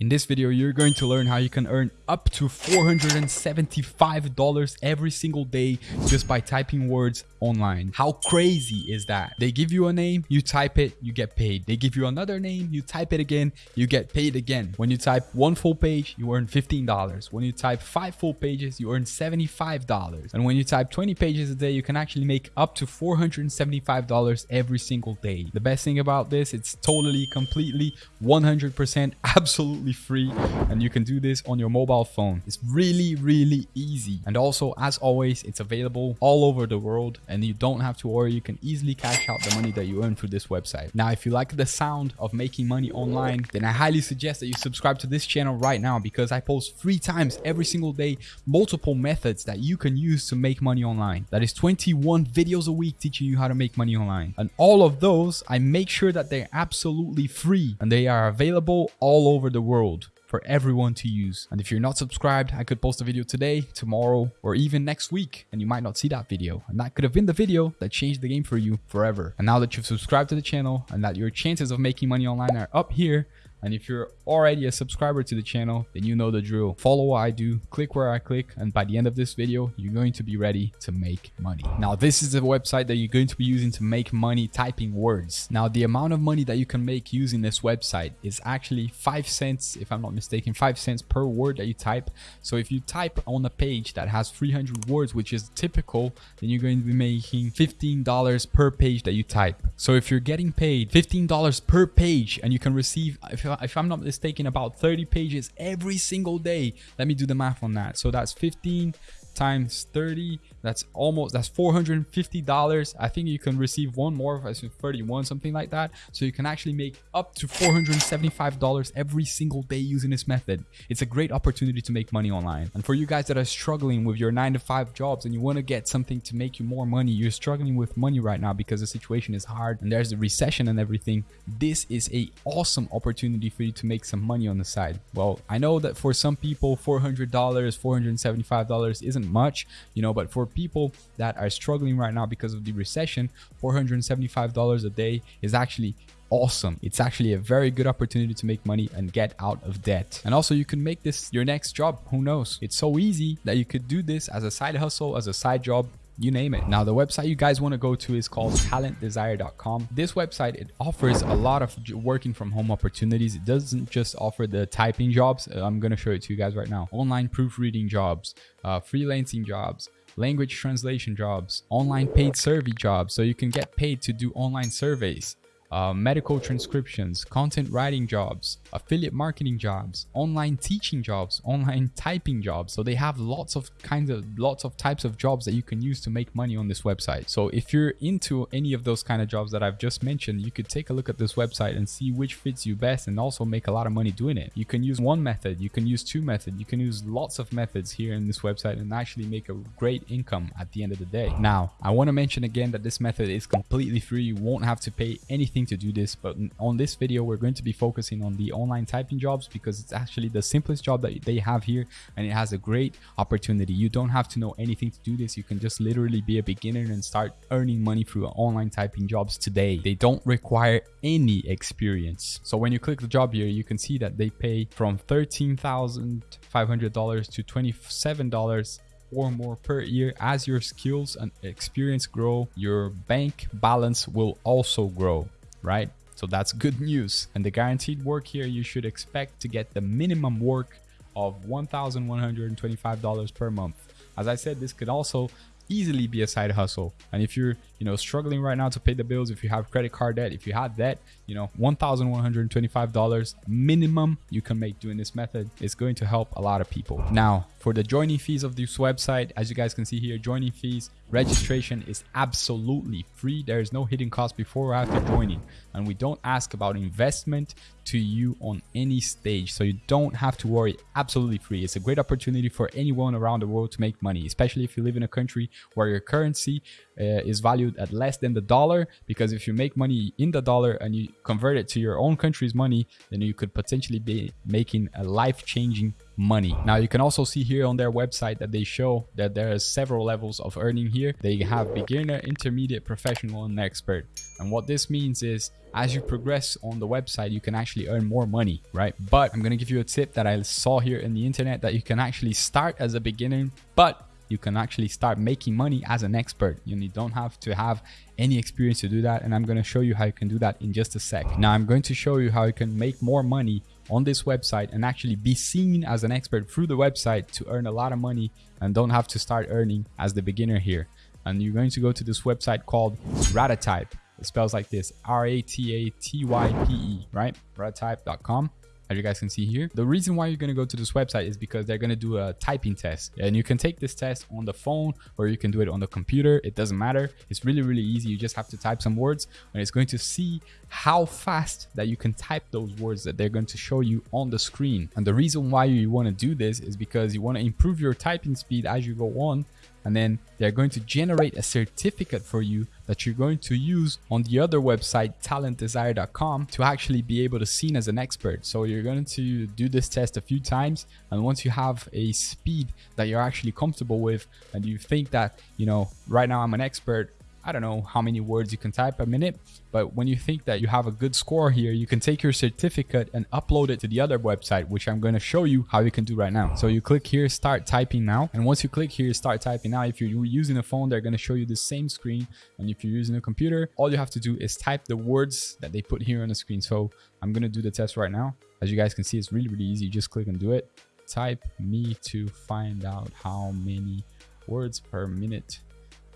In this video, you're going to learn how you can earn up to $475 every single day just by typing words online. How crazy is that? They give you a name, you type it, you get paid. They give you another name, you type it again, you get paid again. When you type one full page, you earn $15. When you type five full pages, you earn $75. And when you type 20 pages a day, you can actually make up to $475 every single day. The best thing about this, it's totally, completely, 100% absolutely free and you can do this on your mobile phone. It's really, really easy. And also, as always, it's available all over the world and you don't have to worry. You can easily cash out the money that you earn through this website. Now, if you like the sound of making money online, then I highly suggest that you subscribe to this channel right now because I post three times every single day, multiple methods that you can use to make money online. That is 21 videos a week teaching you how to make money online. And all of those, I make sure that they're absolutely free and they are available all over the world world for everyone to use. And if you're not subscribed, I could post a video today, tomorrow, or even next week, and you might not see that video. And that could have been the video that changed the game for you forever. And now that you've subscribed to the channel and that your chances of making money online are up here, and if you're already a subscriber to the channel, then you know the drill. Follow what I do, click where I click, and by the end of this video, you're going to be ready to make money. Now, this is the website that you're going to be using to make money typing words. Now, the amount of money that you can make using this website is actually 5 cents, if I'm not mistaken, 5 cents per word that you type. So if you type on a page that has 300 words, which is typical, then you're going to be making $15 per page that you type. So if you're getting paid $15 per page and you can receive, if if I'm not mistaken, about 30 pages every single day. Let me do the math on that. So that's 15 times 30 that's almost that's 450 dollars. I think you can receive one more i said 31 something like that. So you can actually make up to 475 dollars every single day using this method. It's a great opportunity to make money online. And for you guys that are struggling with your nine to five jobs and you want to get something to make you more money you're struggling with money right now because the situation is hard and there's a recession and everything this is a awesome opportunity for you to make some money on the side. Well i know that for some people 400 dollars 475 dollars isn't much, you know, but for people that are struggling right now because of the recession, $475 a day is actually awesome. It's actually a very good opportunity to make money and get out of debt. And also you can make this your next job. Who knows? It's so easy that you could do this as a side hustle, as a side job, you name it. Now, the website you guys want to go to is called talentdesire.com. This website, it offers a lot of working from home opportunities. It doesn't just offer the typing jobs. Uh, I'm going to show it to you guys right now. Online proofreading jobs, uh, freelancing jobs, language translation jobs, online paid survey jobs. So you can get paid to do online surveys uh, medical transcriptions, content writing jobs, affiliate marketing jobs, online teaching jobs, online typing jobs. So they have lots of kinds of lots of types of jobs that you can use to make money on this website. So if you're into any of those kind of jobs that I've just mentioned, you could take a look at this website and see which fits you best and also make a lot of money doing it. You can use one method, you can use two methods, you can use lots of methods here in this website and actually make a great income at the end of the day. Now, I want to mention again that this method is completely free. You won't have to pay anything to do this, but on this video, we're going to be focusing on the online typing jobs because it's actually the simplest job that they have here and it has a great opportunity. You don't have to know anything to do this. You can just literally be a beginner and start earning money through online typing jobs today. They don't require any experience. So when you click the job here, you can see that they pay from $13,500 to $27 or more per year as your skills and experience grow your bank balance will also grow right? So that's good news. And the guaranteed work here, you should expect to get the minimum work of $1,125 per month. As I said, this could also easily be a side hustle. And if you're, you know, struggling right now to pay the bills, if you have credit card debt, if you have debt, you know, $1,125 minimum you can make doing this method is going to help a lot of people. Now, for the joining fees of this website, as you guys can see here, joining fees, registration is absolutely free. There is no hidden cost before or after joining. And we don't ask about investment to you on any stage. So you don't have to worry, absolutely free. It's a great opportunity for anyone around the world to make money, especially if you live in a country where your currency uh, is valued valued at less than the dollar because if you make money in the dollar and you convert it to your own country's money, then you could potentially be making a life-changing money. Now you can also see here on their website that they show that there are several levels of earning here. They have beginner, intermediate, professional, and expert. And what this means is as you progress on the website, you can actually earn more money, right? But I'm going to give you a tip that I saw here in the internet that you can actually start as a beginner, but you can actually start making money as an expert. You don't have to have any experience to do that. And I'm going to show you how you can do that in just a sec. Now I'm going to show you how you can make more money on this website and actually be seen as an expert through the website to earn a lot of money and don't have to start earning as the beginner here. And you're going to go to this website called Ratatype. It spells like this, R-A-T-A-T-Y-P-E, right? Ratatype.com as you guys can see here. The reason why you're going to go to this website is because they're going to do a typing test and you can take this test on the phone or you can do it on the computer. It doesn't matter. It's really, really easy. You just have to type some words and it's going to see how fast that you can type those words that they're going to show you on the screen. And the reason why you want to do this is because you want to improve your typing speed as you go on and then they're going to generate a certificate for you that you're going to use on the other website talentdesire.com to actually be able to seen as an expert. So you're going to do this test a few times and once you have a speed that you're actually comfortable with and you think that you know right now i'm an expert I don't know how many words you can type a minute, but when you think that you have a good score here, you can take your certificate and upload it to the other website, which I'm going to show you how you can do right now. So you click here, start typing now. And once you click here, start typing now, if you're using a phone, they're going to show you the same screen. And if you're using a computer, all you have to do is type the words that they put here on the screen. So I'm going to do the test right now. As you guys can see, it's really, really easy. You just click and do it. Type me to find out how many words per minute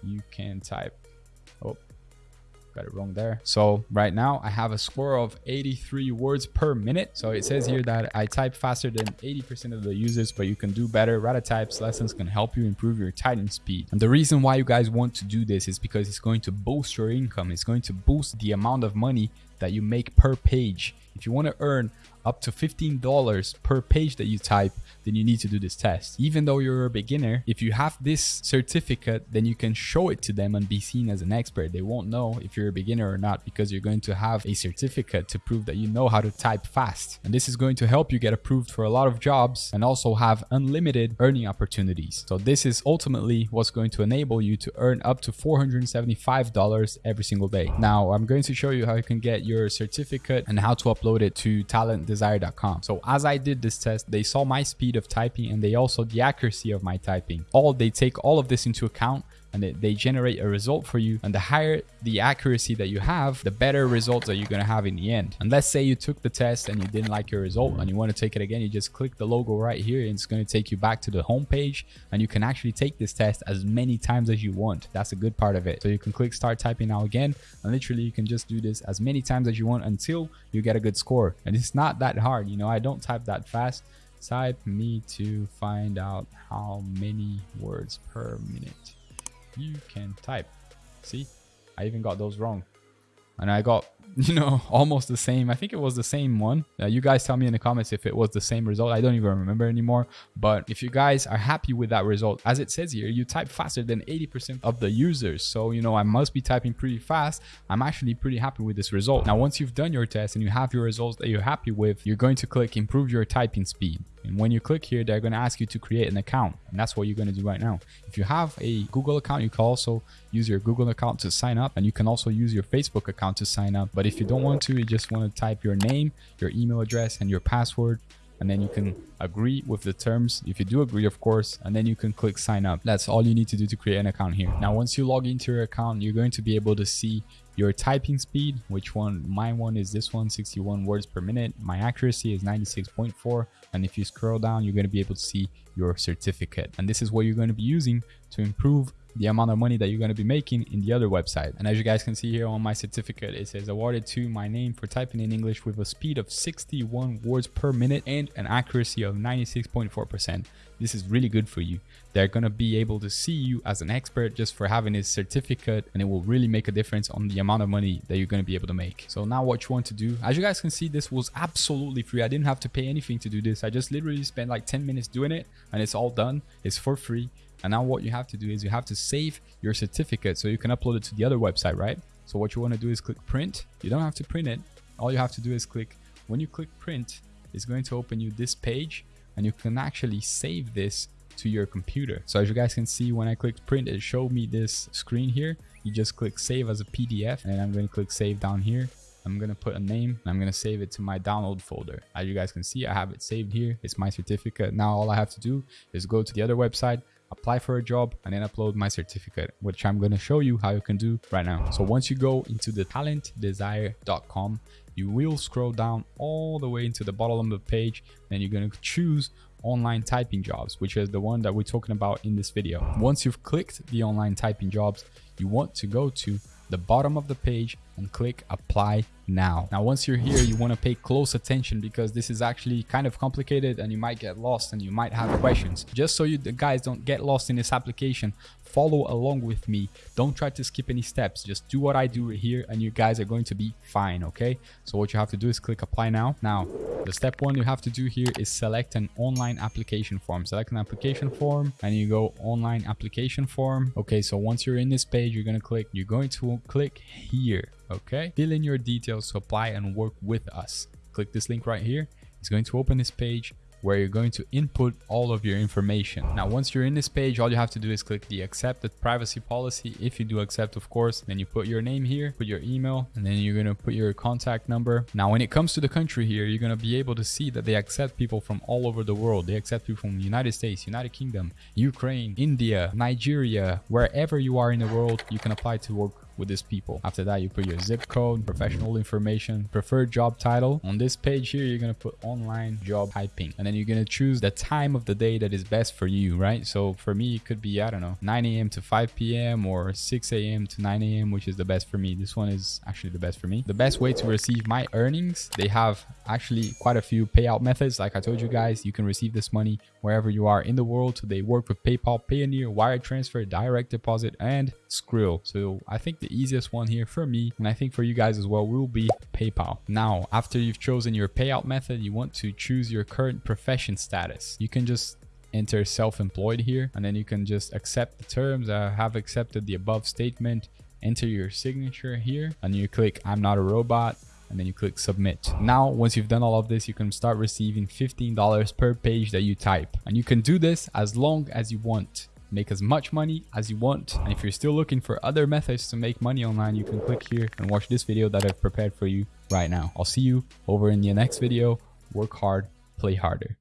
you can type. Oh, got it wrong there. So right now I have a score of 83 words per minute. So it says here that I type faster than 80% of the users, but you can do better. Ratatype's lessons can help you improve your typing speed. And the reason why you guys want to do this is because it's going to boost your income. It's going to boost the amount of money that you make per page. If you want to earn up to $15 per page that you type, then you need to do this test. Even though you're a beginner, if you have this certificate, then you can show it to them and be seen as an expert. They won't know if you're a beginner or not because you're going to have a certificate to prove that you know how to type fast. And this is going to help you get approved for a lot of jobs and also have unlimited earning opportunities. So this is ultimately what's going to enable you to earn up to $475 every single day. Now, I'm going to show you how you can get your certificate and how to upload it to talentdesire.com. So as I did this test, they saw my speed speed of typing and they also the accuracy of my typing. All they take all of this into account and they, they generate a result for you. And the higher the accuracy that you have, the better results that you're going to have in the end. And let's say you took the test and you didn't like your result and you want to take it again, you just click the logo right here and it's going to take you back to the home page and you can actually take this test as many times as you want. That's a good part of it. So you can click start typing now again and literally you can just do this as many times as you want until you get a good score. And it's not that hard. You know, I don't type that fast type me to find out how many words per minute you can type. See, I even got those wrong. And I got, you know, almost the same. I think it was the same one. Uh, you guys tell me in the comments if it was the same result. I don't even remember anymore. But if you guys are happy with that result, as it says here, you type faster than 80% of the users. So, you know, I must be typing pretty fast. I'm actually pretty happy with this result. Now, once you've done your test and you have your results that you're happy with, you're going to click improve your typing speed. And when you click here, they're going to ask you to create an account. And that's what you're going to do right now. If you have a Google account, you can also use your Google account to sign up. And you can also use your Facebook account to sign up. But if you don't want to, you just want to type your name, your email address, and your password and then you can agree with the terms. If you do agree of course and then you can click sign up. That's all you need to do to create an account here. Now once you log into your account you're going to be able to see your typing speed. Which one? My one is this one 61 words per minute. My accuracy is 96.4 and if you scroll down you're going to be able to see your certificate. And this is what you're going to be using to improve the amount of money that you're going to be making in the other website. And as you guys can see here on my certificate, it says awarded to my name for typing in English with a speed of 61 words per minute and an accuracy of 96.4%. This is really good for you. They're going to be able to see you as an expert just for having this certificate and it will really make a difference on the amount of money that you're going to be able to make. So now what you want to do, as you guys can see, this was absolutely free. I didn't have to pay anything to do this. I just literally spent like 10 minutes doing it and it's all done. It's for free And now what you have to do is you have to save your certificate so you can upload it to the other website, right? So what you want to do is click print. You don't have to print it. All you have to do is click, when you click print, it's going to open you this page and you can actually save this to your computer. So as you guys can see, when I clicked print, it showed me this screen here. You just click save as a PDF and I'm going to click save down here. I'm going to put a name and I'm going to save it to my download folder. As you guys can see, I have it saved here. It's my certificate. Now all I have to do is go to the other website, apply for a job and then upload my certificate, which I'm going to show you how you can do right now. So once you go into the talentdesire.com, you will scroll down all the way into the bottom of the page. Then you're going to choose online typing jobs, which is the one that we're talking about in this video. Once you've clicked the online typing jobs, you want to go to the bottom of the page and click apply now. Now, once you're here, you want to pay close attention because this is actually kind of complicated and you might get lost and you might have questions. Just so you guys don't get lost in this application, follow along with me. Don't try to skip any steps. Just do what I do here and you guys are going to be fine, okay? So what you have to do is click apply now. Now, the step one you have to do here is select an online application form. Select an application form and you go online application form. Okay, so once you're in this page, you're going to click, you're going to click here okay fill in your details to apply and work with us click this link right here it's going to open this page where you're going to input all of your information. Now, once you're in this page, all you have to do is click the accepted privacy policy. If you do accept, of course, then you put your name here, put your email, and then you're going to put your contact number. Now, when it comes to the country here, you're going to be able to see that they accept people from all over the world. They accept people from the United States, United Kingdom, Ukraine, India, Nigeria, wherever you are in the world, you can apply to work with these people. After that, you put your zip code, professional information, preferred job title. On this page here, you're going to put online job typing. And then you're going to choose the time of the day that is best for you, right? So for me, it could be, I don't know, 9 a.m. to 5 p.m. or 6 a.m. to 9 a.m., which is the best for me. This one is actually the best for me. The best way to receive my earnings, they have actually quite a few payout methods. Like I told you guys, you can receive this money wherever you are in the world. They work with PayPal, Payoneer, wire transfer, direct deposit, and Skrill. So I think the easiest one here for me, and I think for you guys as well, will be PayPal. Now, after you've chosen your payout method, you want to choose your current profession status. You can just enter self-employed here, and then you can just accept the terms. I have accepted the above statement. Enter your signature here, and you click I'm not a robot and then you click submit. Now, once you've done all of this, you can start receiving $15 per page that you type. And you can do this as long as you want make as much money as you want. And if you're still looking for other methods to make money online, you can click here and watch this video that I've prepared for you right now. I'll see you over in the next video. Work hard, play harder.